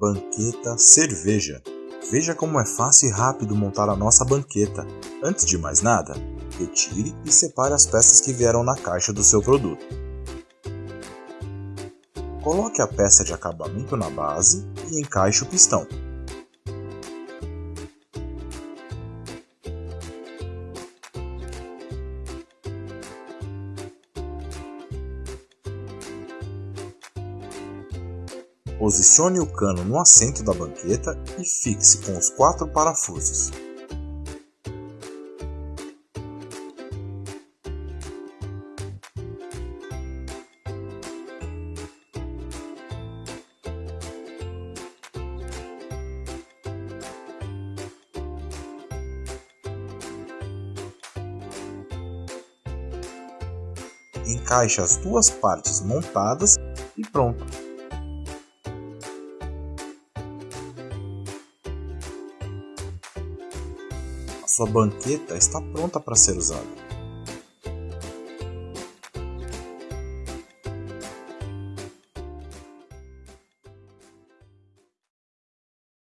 Banqueta Cerveja. Veja como é fácil e rápido montar a nossa banqueta. Antes de mais nada, retire e separe as peças que vieram na caixa do seu produto. Coloque a peça de acabamento na base e encaixe o pistão. Posicione o cano no assento da banqueta e fixe com os quatro parafusos. Encaixe as duas partes montadas e pronto! Sua banqueta está pronta para ser usada.